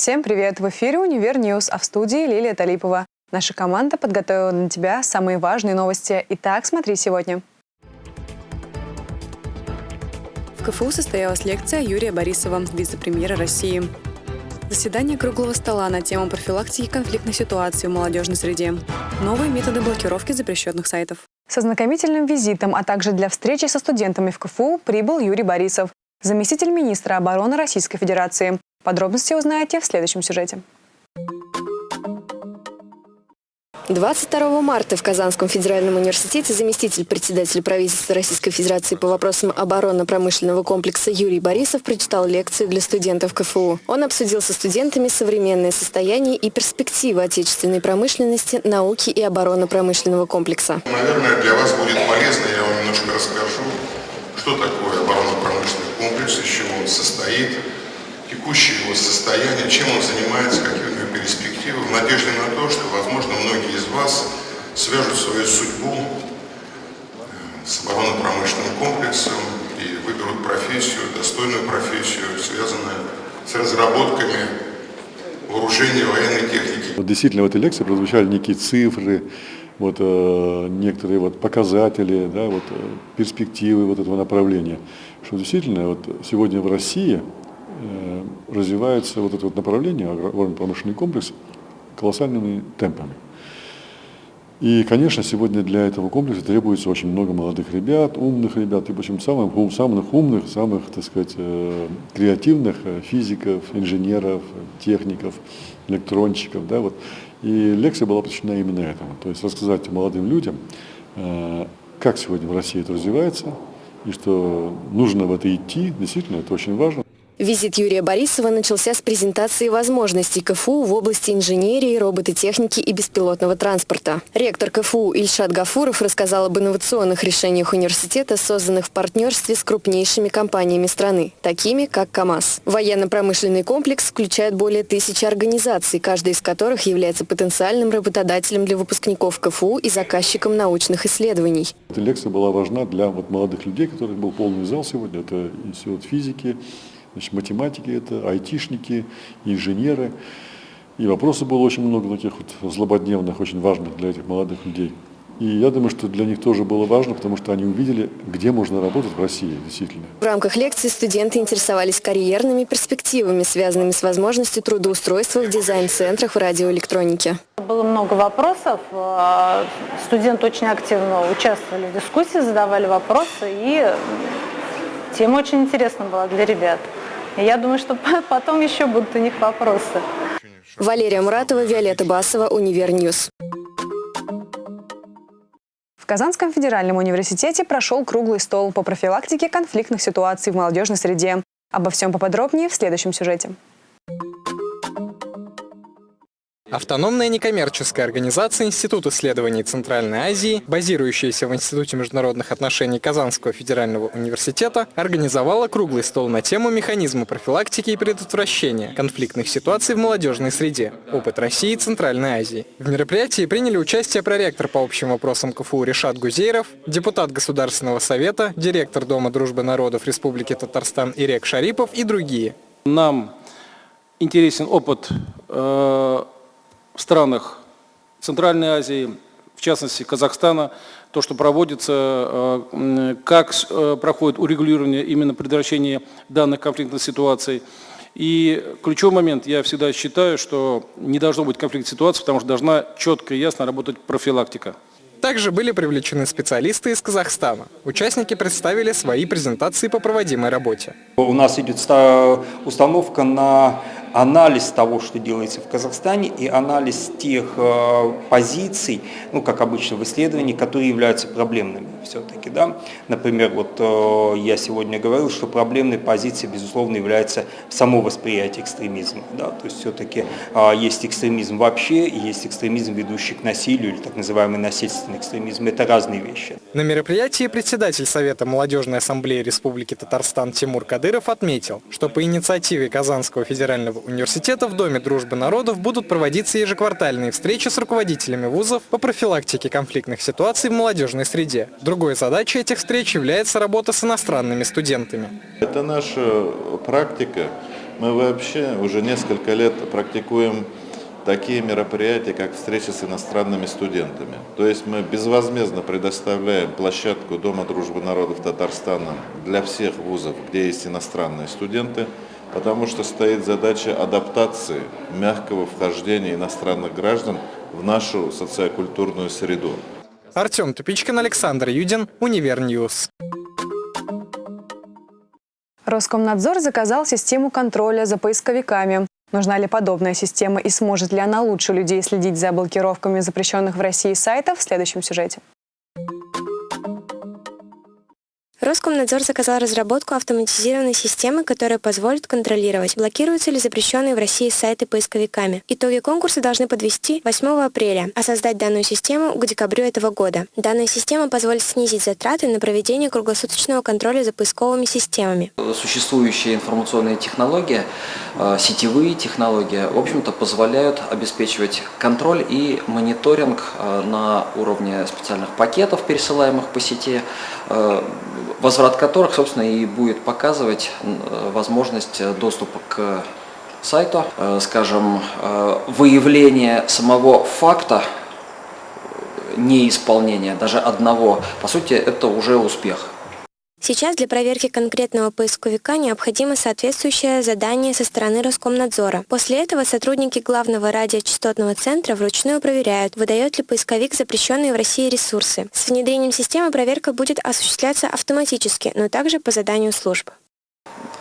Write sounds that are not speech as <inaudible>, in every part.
Всем привет! В эфире «Univer News», а в студии Лилия Талипова. Наша команда подготовила для тебя самые важные новости. Итак, смотри сегодня. В КФУ состоялась лекция Юрия Борисова, вице-премьера России. Заседание круглого стола на тему профилактики конфликтных ситуаций в молодежной среде. Новые методы блокировки запрещенных сайтов. Со знакомительным визитом, а также для встречи со студентами в КФУ прибыл Юрий Борисов, заместитель министра обороны Российской Федерации. Подробности узнаете в следующем сюжете. 22 марта в Казанском федеральном университете заместитель председателя правительства Российской Федерации по вопросам оборонно-промышленного комплекса Юрий Борисов прочитал лекцию для студентов КФУ. Он обсудил со студентами современное состояние и перспективы отечественной промышленности, науки и оборонно-промышленного комплекса. Наверное, для вас будет полезно, я вам немножко расскажу, что такое оборонно-промышленный комплекс, из чего он состоит, текущее его состояние, чем он занимается, какие у него перспективы, в надежде на то, что, возможно, многие из вас свяжут свою судьбу э, с оборонно-промышленным комплексом и выберут профессию, достойную профессию, связанную с разработками вооружения военной техники. Вот действительно в этой лекции прозвучали некие цифры, вот, э, некоторые вот, показатели, да, вот, э, перспективы вот этого направления. Что действительно вот, сегодня в России развивается вот это вот направление, агропромышленный комплекс, колоссальными темпами. И, конечно, сегодня для этого комплекса требуется очень много молодых ребят, умных ребят, и причем самых, самых умных, самых, так сказать, э, креативных э, физиков, инженеров, техников, электронщиков. Да, вот. И лекция была посвящена именно этому. То есть рассказать молодым людям, как сегодня в России это развивается, и что нужно в это идти, действительно, это очень важно. Визит Юрия Борисова начался с презентации возможностей КФУ в области инженерии, робототехники и беспилотного транспорта. Ректор КФУ Ильшат Гафуров рассказал об инновационных решениях университета, созданных в партнерстве с крупнейшими компаниями страны, такими как КАМАЗ. Военно-промышленный комплекс включает более тысячи организаций, каждая из которых является потенциальным работодателем для выпускников КФУ и заказчиком научных исследований. Эта лекция была важна для вот молодых людей, которых был полный зал сегодня. Это институт физики, Значит, математики это, айтишники, инженеры. И вопросов было очень много таких вот злободневных, очень важных для этих молодых людей. И я думаю, что для них тоже было важно, потому что они увидели, где можно работать в России, действительно. В рамках лекции студенты интересовались карьерными перспективами, связанными с возможностью трудоустройства в дизайн-центрах в радиоэлектронике. Было много вопросов. Э, студенты очень активно участвовали в дискуссии, задавали вопросы, и тема очень интересна была для ребят. Я думаю, что <laughs> потом еще будут у них вопросы. Валерия Муратова, Виолетта Басова, Univer News. В Казанском федеральном университете прошел круглый стол по профилактике конфликтных ситуаций в молодежной среде. Обо всем поподробнее в следующем сюжете. Автономная некоммерческая организация Институт исследований Центральной Азии, базирующаяся в Институте международных отношений Казанского федерального университета, организовала круглый стол на тему механизма профилактики и предотвращения конфликтных ситуаций в молодежной среде. Опыт России и Центральной Азии. В мероприятии приняли участие проректор по общим вопросам КФУ Решат Гузейров, депутат Государственного совета, директор Дома дружбы народов Республики Татарстан Ирек Шарипов и другие. Нам интересен опыт э в странах Центральной Азии, в частности Казахстана, то, что проводится, э, как э, проходит урегулирование именно предотвращения данных конфликтных ситуаций. И ключевой момент, я всегда считаю, что не должно быть конфликтной ситуации, потому что должна четко и ясно работать профилактика. Также были привлечены специалисты из Казахстана. Участники представили свои презентации по проводимой работе. У нас идет установка на анализ того, что делается в Казахстане, и анализ тех э, позиций, ну, как обычно в исследовании, которые являются проблемными все-таки. Да? Например, вот э, я сегодня говорил, что проблемной позицией, безусловно, является само восприятие экстремизма. Да? То есть все-таки э, есть экстремизм вообще, и есть экстремизм, ведущий к насилию, или так называемый насильственный экстремизм. Это разные вещи. На мероприятии председатель Совета Молодежной Ассамблеи Республики Татарстан Тимур Кадыров отметил, что по инициативе Казанского федерального университета в Доме дружбы народов будут проводиться ежеквартальные встречи с руководителями вузов по профилактике конфликтных ситуаций в молодежной среде. Другой задачей этих встреч является работа с иностранными студентами. Это наша практика Мы вообще уже несколько лет практикуем такие мероприятия, как встречи с иностранными студентами. То есть мы безвозмездно предоставляем площадку Дома дружбы народов Татарстана для всех вузов, где есть иностранные студенты, потому что стоит задача адаптации мягкого вхождения иностранных граждан в нашу социокультурную среду. Артем Тупичкин, Александр Юдин, Univer News. Роскомнадзор заказал систему контроля за поисковиками. Нужна ли подобная система и сможет ли она лучше людей следить за блокировками запрещенных в России сайтов в следующем сюжете. Роскомнадзор заказал разработку автоматизированной системы, которая позволит контролировать, блокируются ли запрещенные в России сайты поисковиками. Итоги конкурса должны подвести 8 апреля, а создать данную систему к декабрю этого года. Данная система позволит снизить затраты на проведение круглосуточного контроля за поисковыми системами. Существующие информационные технологии, э, сетевые технологии, в общем-то, позволяют обеспечивать контроль и мониторинг э, на уровне специальных пакетов, пересылаемых по сети, э, возврат которых, собственно, и будет показывать возможность доступа к сайту, э, скажем, э, выявление самого факта неисполнения, даже одного, по сути, это уже успех. Сейчас для проверки конкретного поисковика необходимо соответствующее задание со стороны Роскомнадзора. После этого сотрудники главного радиочастотного центра вручную проверяют, выдает ли поисковик запрещенные в России ресурсы. С внедрением системы проверка будет осуществляться автоматически, но также по заданию служб.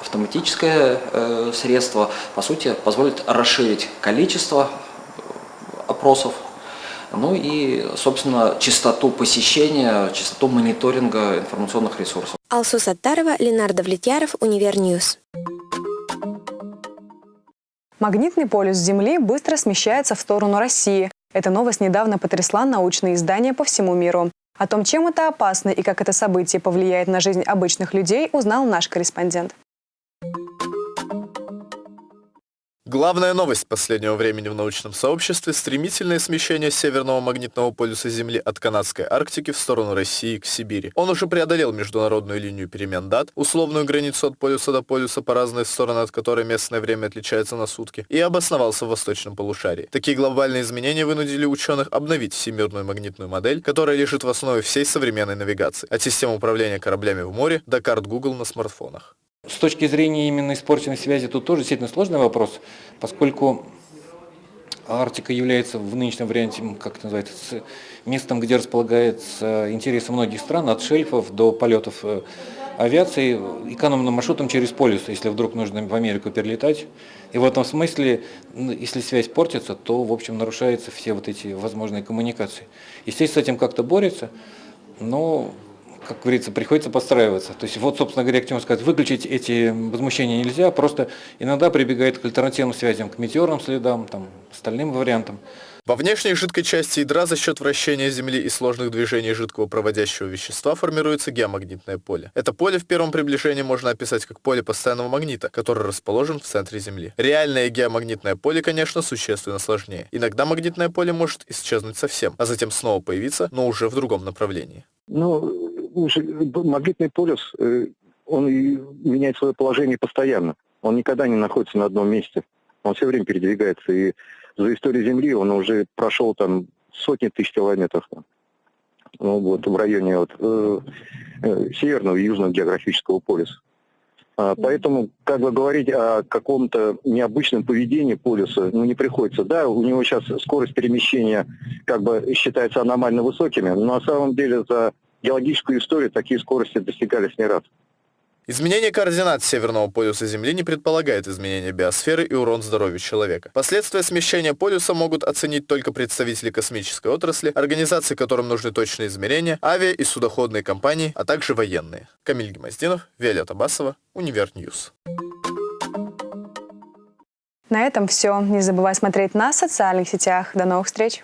Автоматическое э, средство, по сути, позволит расширить количество опросов ну и, собственно, частоту посещения, частоту мониторинга информационных ресурсов. Алсу Саттарова, Ленар Давлетьяров, Univer News. Магнитный полюс Земли быстро смещается в сторону России. Эта новость недавно потрясла научные издания по всему миру. О том, чем это опасно и как это событие повлияет на жизнь обычных людей, узнал наш корреспондент. Главная новость последнего времени в научном сообществе – стремительное смещение северного магнитного полюса Земли от канадской Арктики в сторону России к Сибири. Он уже преодолел международную линию перемены дат, условную границу от полюса до полюса по разные стороны, от которой местное время отличается на сутки, и обосновался в восточном полушарии. Такие глобальные изменения вынудили ученых обновить всемирную магнитную модель, которая лежит в основе всей современной навигации, от систем управления кораблями в море до карт Google на смартфонах. С точки зрения именно испорченной связи тут тоже действительно сложный вопрос, поскольку Арктика является в нынешнем варианте, как это называется, местом, где располагается интересы многих стран, от шельфов до полетов э, авиации, экономным маршрутом через полюс, если вдруг нужно в Америку перелетать. И в этом смысле, если связь портится, то, в общем, нарушаются все вот эти возможные коммуникации. Естественно, с этим как-то борется, но как говорится, приходится подстраиваться. То есть вот, собственно говоря, к чему сказать, выключить эти возмущения нельзя, просто иногда прибегает к альтернативным связям, к метеорным следам, там, остальным вариантам. Во внешней жидкой части ядра за счет вращения Земли и сложных движений жидкого проводящего вещества формируется геомагнитное поле. Это поле в первом приближении можно описать как поле постоянного магнита, который расположен в центре Земли. Реальное геомагнитное поле, конечно, существенно сложнее. Иногда магнитное поле может исчезнуть совсем, а затем снова появиться, но уже в другом направлении. Ну, магнитный полюс, э, он меняет свое положение постоянно. Он никогда не находится на одном месте. Он все время передвигается. И за историю Земли он уже прошел там сотни тысяч километров. Ну, вот, в районе вот, э, э, северного и южного географического полюса. А, поэтому, как бы говорить о каком-то необычном поведении полюса, ну, не приходится. Да, у него сейчас скорость перемещения как бы считается аномально высокими, но на самом деле за геологическую историю такие скорости достигались не раз. Изменение координат Северного полюса Земли не предполагает изменения биосферы и урон здоровью человека. Последствия смещения полюса могут оценить только представители космической отрасли, организации, которым нужны точные измерения, авиа- и судоходные компании, а также военные. Камиль Гимаздинов, Виолетта Басова, Univer News. На этом все. Не забывай смотреть нас в социальных сетях. До новых встреч!